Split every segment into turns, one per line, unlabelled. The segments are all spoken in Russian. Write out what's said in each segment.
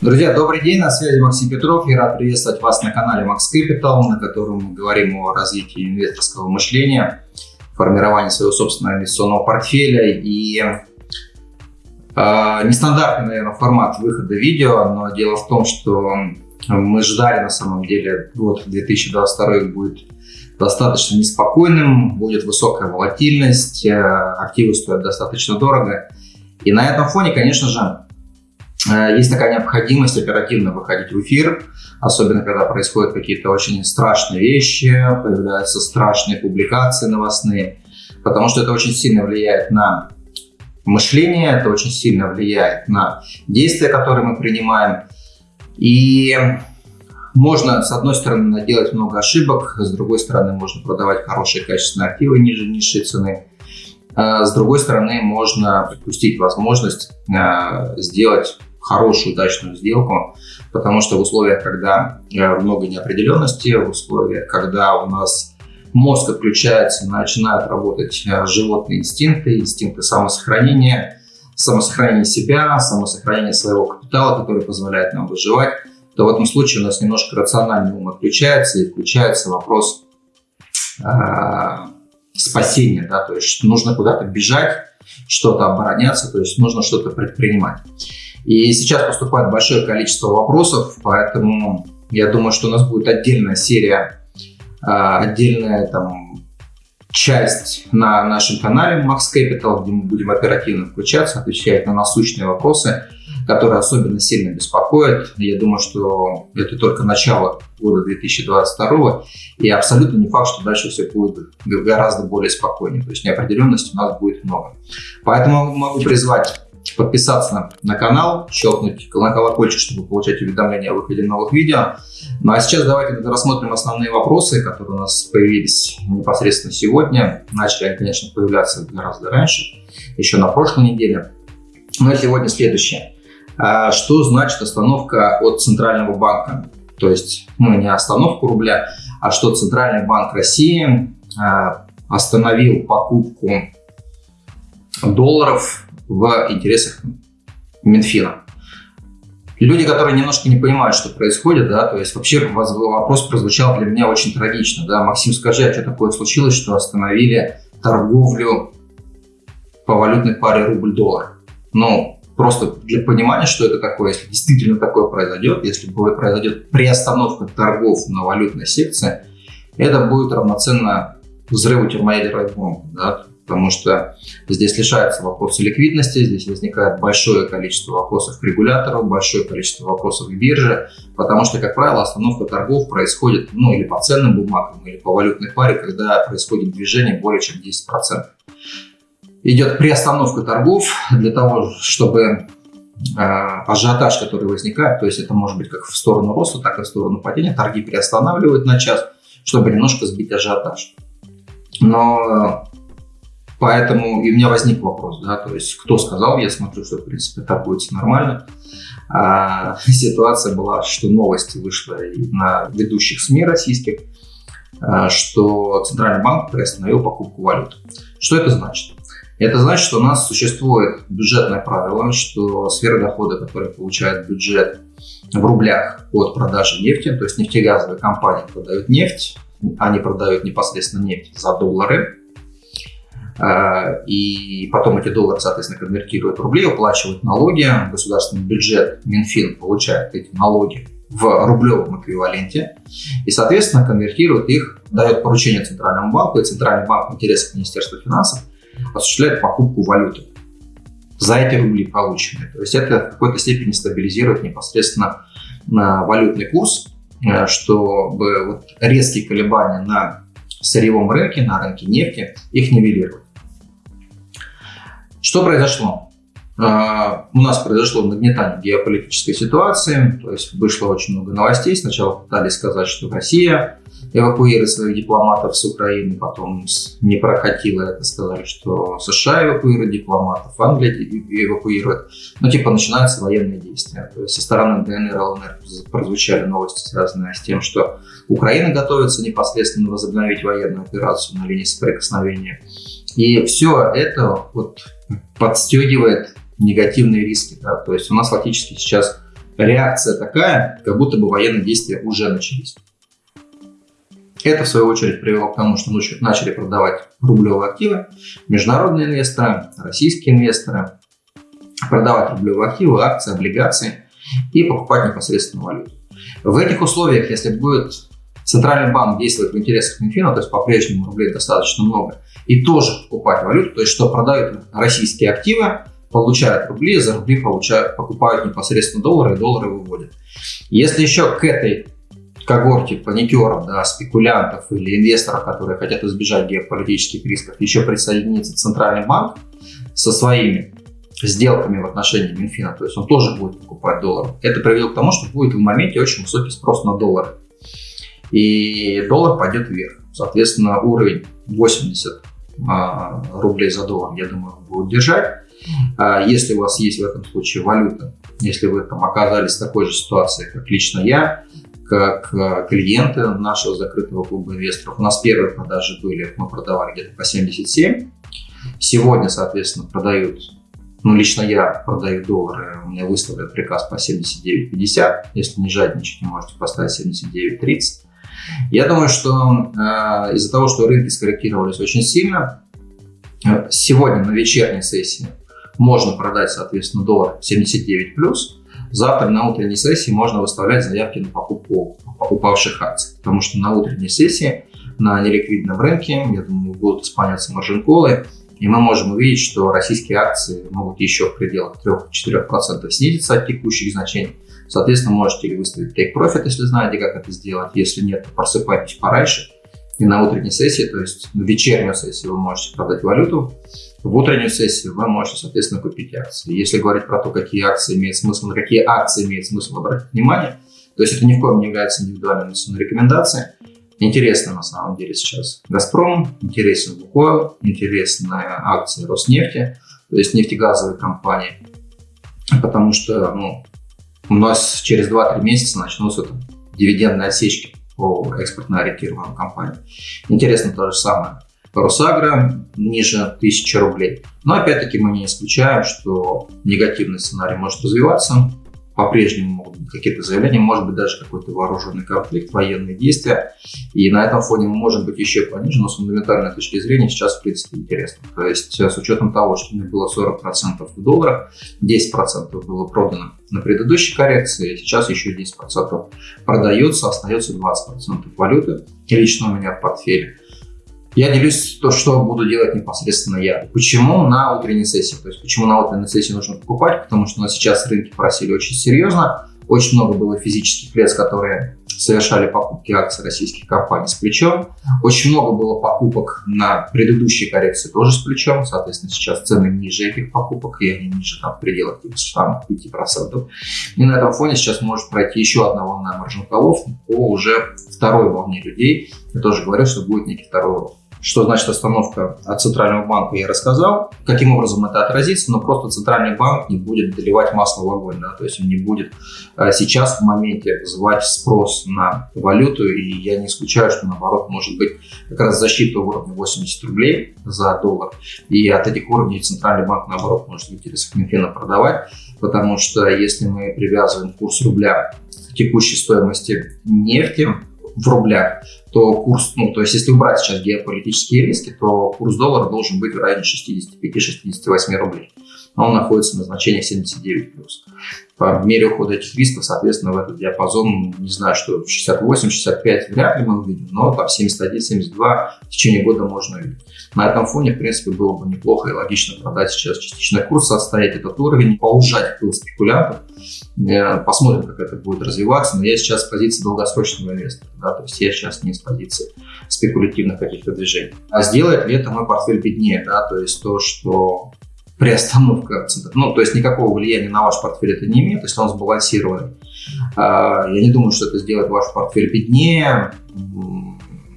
Друзья, добрый день, на связи Максим Петров. Я рад приветствовать вас на канале Max Capital, на котором мы говорим о развитии инвесторского мышления, формировании своего собственного инвестиционного портфеля и э, нестандартный, наверное, формат выхода видео, но дело в том, что мы ждали на самом деле год 2022 будет достаточно неспокойным, будет высокая волатильность, э, активы стоят достаточно дорого. И на этом фоне, конечно же, есть такая необходимость оперативно выходить в эфир, особенно когда происходят какие-то очень страшные вещи, появляются страшные публикации новостные, потому что это очень сильно влияет на мышление, это очень сильно влияет на действия, которые мы принимаем. И можно, с одной стороны, наделать много ошибок, с другой стороны, можно продавать хорошие качественные активы ниже низшей цены. А с другой стороны, можно допустить возможность э, сделать хорошую, удачную сделку, потому что в условиях, когда э, много неопределенности, в условиях, когда у нас мозг отключается, начинают работать э, животные инстинкты, инстинкты самосохранения, самосохранение себя, самосохранение своего капитала, который позволяет нам выживать, то в этом случае у нас немножко рациональный ум отключается и включается вопрос э, спасения, да, то есть нужно куда-то бежать, что-то обороняться, то есть нужно что-то предпринимать. И сейчас поступает большое количество вопросов, поэтому я думаю, что у нас будет отдельная серия, а, отдельная там часть на нашем канале Max Capital, где мы будем оперативно включаться, отвечать на насущные вопросы, которые особенно сильно беспокоят. Я думаю, что это только начало года 2022, и абсолютно не факт, что дальше все будет гораздо более спокойнее. То есть неопределенности у нас будет много. Поэтому могу призвать подписаться на канал, щелкнуть на колокольчик, чтобы получать уведомления о выходе новых видео. Ну а сейчас давайте рассмотрим основные вопросы, которые у нас появились непосредственно сегодня. Начали они, конечно, появляться гораздо раньше, еще на прошлой неделе. Но сегодня следующее. А что значит остановка от Центрального банка? То есть, ну, не остановку рубля, а что Центральный банк России а, остановил покупку долларов в интересах Минфина. Люди, которые немножко не понимают, что происходит, да, то есть вообще вопрос прозвучал для меня очень трагично, да, Максим, скажи, а что такое случилось, что остановили торговлю по валютной паре рубль-доллар? Ну, просто для понимания, что это такое, если действительно такое произойдет, если произойдет приостановка торгов на валютной секции, это будет равноценно взрыву термоядерной бомбы, да, потому что здесь лишается вопроса ликвидности, здесь возникает большое количество вопросов к регулятору, большое количество вопросов к бирже, потому что, как правило, остановка торгов происходит ну, или по ценным бумагам, или по валютной паре, когда происходит движение более чем 10%. Идет приостановка торгов для того, чтобы э, ажиотаж, который возникает, то есть это может быть как в сторону роста, так и в сторону падения, торги приостанавливают на час, чтобы немножко сбить ажиотаж. Но Поэтому и у меня возник вопрос, да, то есть кто сказал, я смотрю, что в принципе так будет нормально. А, ситуация была, что новости вышла на ведущих СМИ российских, а, что Центральный банк приостановил покупку валют. Что это значит? Это значит, что у нас существует бюджетное правило, что сфера дохода, которую получает бюджет в рублях от продажи нефти, то есть нефтегазовые компании продают нефть, они продают непосредственно нефть за доллары, и потом эти доллары, соответственно, конвертируют в рубли, уплачивают налоги, государственный бюджет, Минфин получает эти налоги в рублевом эквиваленте и, соответственно, конвертирует их, дает поручение Центральному банку, и Центральный банк в интересах Министерства финансов осуществляет покупку валюты за эти рубли полученные. То есть это в какой-то степени стабилизирует непосредственно валютный курс, э, чтобы вот резкие колебания на сырьевом рынке, на рынке нефти, их нивелируют. Что произошло? А, у нас произошло нагнетание геополитической ситуации, то есть вышло очень много новостей. Сначала пытались сказать, что Россия эвакуирует своих дипломатов с Украины, потом не прокатило это, сказали, что США эвакуирует дипломатов, Англия эвакуирует. Ну, типа, начинаются военные действия. То есть со стороны ДНР ЛНР прозвучали новости, связанные с тем, что Украина готовится непосредственно возобновить военную операцию на линии соприкосновения. И все это вот подстегивает негативные риски. Да? То есть у нас фактически сейчас реакция такая, как будто бы военные действия уже начались. Это, в свою очередь, привело к тому, что начали продавать рублевые активы международные инвесторы, российские инвесторы, продавать рублевые активы, акции, облигации и покупать непосредственно валюту. В этих условиях, если будет Центральный банк действовать в интересах Минфина, то есть по-прежнему рублей достаточно много, и тоже покупать валюту, то есть что продают российские активы, получают рубли, за рубли получают, покупают непосредственно доллары, и доллары выводят. Если еще к этой когорте паникеров, да, спекулянтов или инвесторов, которые хотят избежать геополитических рисков, еще присоединится Центральный банк со своими сделками в отношении Минфина, то есть он тоже будет покупать доллары. Это приведет к тому, что будет в моменте очень высокий спрос на доллары. И доллар пойдет вверх. Соответственно, уровень 80 а, рублей за доллар, я думаю, будет держать. А если у вас есть в этом случае валюта, если вы там оказались в такой же ситуации, как лично я, как а, клиенты нашего закрытого клуба инвесторов, у нас первые продажи были, мы продавали где-то по 77. Сегодня, соответственно, продают, ну, лично я продаю доллары, у меня выставлен приказ по 79.50. Если не жадничать, можете поставить 79.30. Я думаю, что э, из-за того, что рынки скорректировались очень сильно, э, сегодня на вечерней сессии можно продать, соответственно, доллар 79+, плюс. завтра на утренней сессии можно выставлять заявки на покупку упавших акций, потому что на утренней сессии на неликвидном рынке, я думаю, будут исполняться маржин-колы, и мы можем увидеть, что российские акции могут еще в пределах 3-4% снизиться от текущих значений, Соответственно, можете выставить take profit, если знаете, как это сделать. Если нет, то просыпайтесь пораньше. И на утренней сессии, то есть на вечернюю сессию вы можете продать валюту, в утреннюю сессию вы можете, соответственно, купить акции. Если говорить про то, какие акции имеют смысл, на какие акции имеет смысл обратить внимание, то есть это ни в коем не является индивидуальной рекомендацией. Интересно на самом деле сейчас Газпром, интересен Лукойл, интересная акция Роснефти, то есть нефтегазовые компании, потому что ну, у нас через 2-3 месяца начнутся там, дивидендные отсечки по экспортно ориентированным компаниям. Интересно то же самое. Росагра ниже 1000 рублей. Но опять-таки мы не исключаем, что негативный сценарий может развиваться по-прежнему могут быть какие-то заявления, может быть даже какой-то вооруженный конфликт, военные действия. И на этом фоне мы можем быть еще пониже, но с фундаментальной точки зрения сейчас в принципе интересно. То есть э, с учетом того, что у меня было 40% в долларах, 10% было продано на предыдущей коррекции, сейчас еще 10% продается, остается 20% валюты лично у меня в портфеле. Я делюсь то, что буду делать непосредственно я. Почему на утренней сессии? То есть, почему на утренней сессии нужно покупать? Потому что у нас сейчас рынки просили очень серьезно. Очень много было физических лиц, которые совершали покупки акций российских компаний с плечом. Очень много было покупок на предыдущей коррекции тоже с плечом. Соответственно, сейчас цены ниже этих покупок, и они ниже там, в пределах тех самых 5%. И на этом фоне сейчас может пройти еще одна волна маржинколов по уже второй волне людей. Я тоже говорю, что будет некий второй рост. Что значит остановка от Центрального банка, я рассказал. Каким образом это отразится, но просто Центральный банк не будет доливать масло в огонь. Да? То есть он не будет э, сейчас в моменте вызывать спрос на валюту. И я не исключаю, что наоборот может быть как раз защита уровня 80 рублей за доллар. И от этих уровней Центральный банк наоборот может интересы Минфина продавать. Потому что если мы привязываем курс рубля к текущей стоимости нефти, в рублях, то курс, ну, то есть если убрать сейчас геополитические риски, то курс доллара должен быть в районе 65-68 рублей. Он находится на значении 79 плюс. По мере ухода этих рисков, соответственно, в этот диапазон, не знаю, что 68-65 вряд ли мы увидим, но там 71-72 в течение года можно увидеть. На этом фоне, в принципе, было бы неплохо и логично продать сейчас частичный курс, отстоять этот уровень, поужать пыл спекулянтов. Э, посмотрим, как это будет развиваться. Но я сейчас с позиции долгосрочного инвестора. Да, то есть я сейчас не с позиции спекулятивных каких-то движений. А сделает ли это мой портфель беднее? Да, то есть то, что приостановка, ну, то есть никакого влияния на ваш портфель это не имеет, если он сбалансированный. А, я не думаю, что это сделает ваш портфель беднее.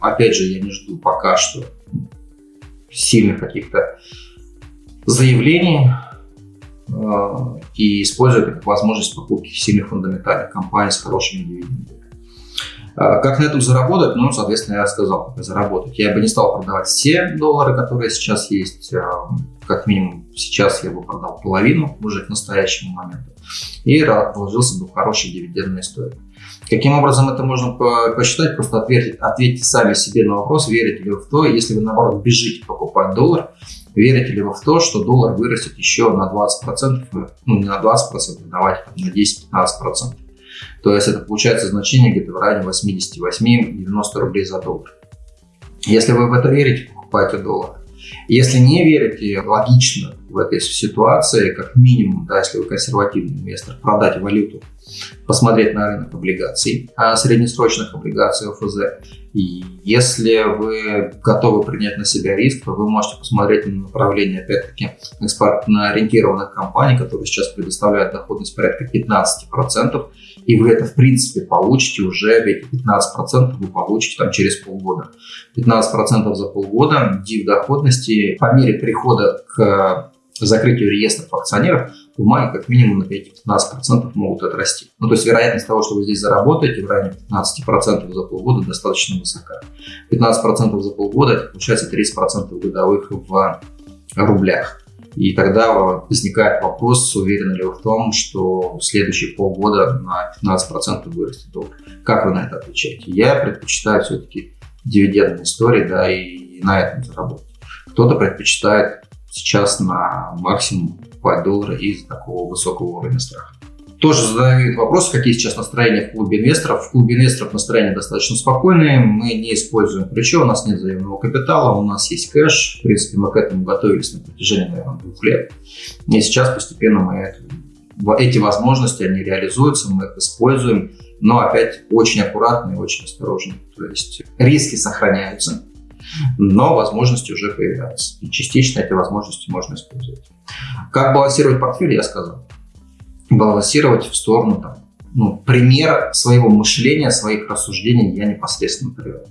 Опять же, я не жду пока что сильных каких-то заявлений а, и использую как возможность покупки сильных фундаментальных компаний с хорошими дивидендами. А, как на этом заработать? Ну, соответственно, я сказал, как заработать. Я бы не стал продавать все доллары, которые сейчас есть. А, как минимум сейчас я бы продал половину уже к настоящему моменту. И вложился бы в хорошие дивидендные истории. Каким образом это можно посчитать? Просто ответьте, ответьте сами себе на вопрос, верите ли вы в то, если вы, наоборот, бежите покупать доллар, верите ли вы в то, что доллар вырастет еще на 20%, ну не на 20%, давайте на 10-15%. То есть это получается значение где-то в районе 88-90 рублей за доллар. Если вы в это верите, покупайте доллар. Если не верите, логично в этой ситуации, как минимум, да, если вы консервативный инвестор, продать валюту, посмотреть на рынок облигаций, а среднесрочных облигаций ОФЗ. И если вы готовы принять на себя риск, то вы можете посмотреть на направление, опять-таки, экспортно-ориентированных компаний, которые сейчас предоставляют доходность порядка 15%, и вы это, в принципе, получите уже, эти 15% вы получите там через полгода. 15% за полгода див доходности по мере прихода к закрытию реестров акционеров бумаги как минимум на 5-15% могут отрасти. Ну, то есть вероятность того, что вы здесь заработаете в районе 15% за полгода достаточно высока. 15% за полгода, это получается 30% годовых в рублях. И тогда возникает вопрос, уверены ли вы в том, что в следующие полгода на 15% вырастет доллар. Как вы на это отвечаете? Я предпочитаю все-таки дивидендные истории, да, и на этом заработать. Кто-то предпочитает сейчас на максимум покупать доллары из такого высокого уровня страха. Тоже задают вопрос, какие сейчас настроения в клубе инвесторов. В клубе инвесторов настроения достаточно спокойные. Мы не используем ключи, у нас нет заемного капитала, у нас есть кэш. В принципе, мы к этому готовились на протяжении, наверное, двух лет. И сейчас постепенно мы это, эти возможности, они реализуются, мы их используем, но опять очень аккуратно и очень осторожно. То есть риски сохраняются, но возможности уже появляются. И частично эти возможности можно использовать. Как балансировать портфель, я сказал балансировать в сторону там, ну, пример своего мышления, своих рассуждений я непосредственно привел.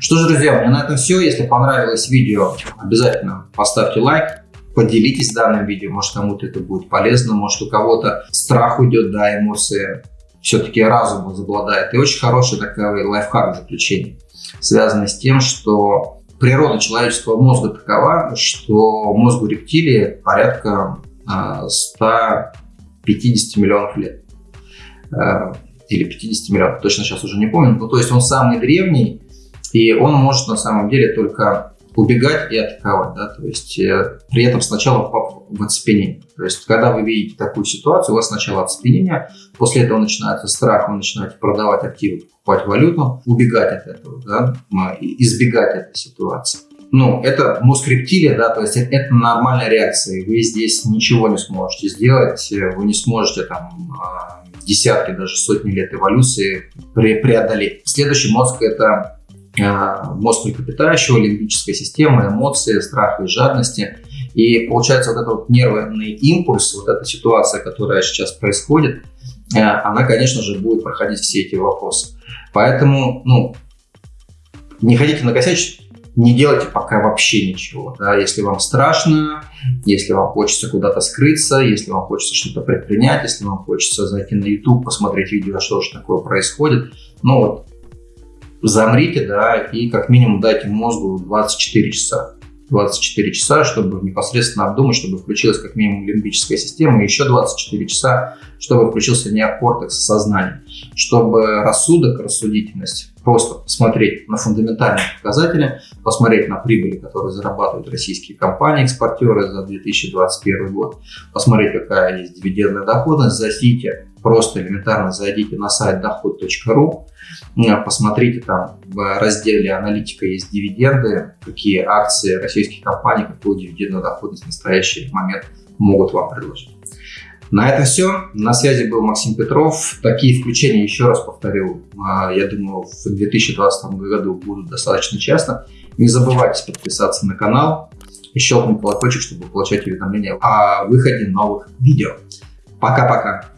Что же, друзья, у меня на этом все. Если понравилось видео, обязательно поставьте лайк, поделитесь данным видео, может кому-то это будет полезно, может у кого-то страх уйдет, да, эмоции все-таки разум возобладает. И очень хороший такой лайфхак заключение, связанный с тем, что природа человеческого мозга такова, что мозгу рептилии порядка 100 а, 50 миллионов лет. Э, или 50 миллионов, точно сейчас уже не помню. Ну, то есть он самый древний, и он может на самом деле только убегать и атаковать, да, то есть э, при этом сначала в оцепенение. То есть когда вы видите такую ситуацию, у вас сначала оцепенение, после этого начинается страх, вы начинаете продавать активы, покупать валюту, убегать от этого, да, избегать этой ситуации ну, это мозг рептилия, да, то есть это, это нормальная реакция, вы здесь ничего не сможете сделать, вы не сможете там а, десятки, даже сотни лет эволюции пре преодолеть. Следующий мозг – это мозг млекопитающего, лимбическая система, эмоции, страх и жадности. И получается вот этот вот нервный импульс, вот эта ситуация, которая сейчас происходит, а, она, конечно же, будет проходить все эти вопросы. Поэтому, ну, не хотите накосячить, не делайте пока вообще ничего. Да? Если вам страшно, если вам хочется куда-то скрыться, если вам хочется что-то предпринять, если вам хочется зайти на YouTube, посмотреть видео, что же такое происходит, ну вот, замрите, да, и как минимум дайте мозгу 24 часа. 24 часа, чтобы непосредственно обдумать, чтобы включилась как минимум лимбическая система, и еще 24 часа, чтобы включился неокортекс сознания, чтобы рассудок, рассудительность просто посмотреть на фундаментальные показатели, посмотреть на прибыли, которые зарабатывают российские компании-экспортеры за 2021 год, посмотреть, какая есть дивидендная доходность, зайдите, просто элементарно зайдите на сайт доход.ру, посмотрите там в разделе аналитика есть дивиденды, какие акции российских компаний, какую дивидендную доходность в настоящий момент могут вам предложить. На этом все. На связи был Максим Петров. Такие включения, еще раз повторю, а, я думаю, в 2020 году будут достаточно часто. Не забывайте подписаться на канал и щелкнуть колокольчик, чтобы получать уведомления о выходе новых видео. Пока-пока.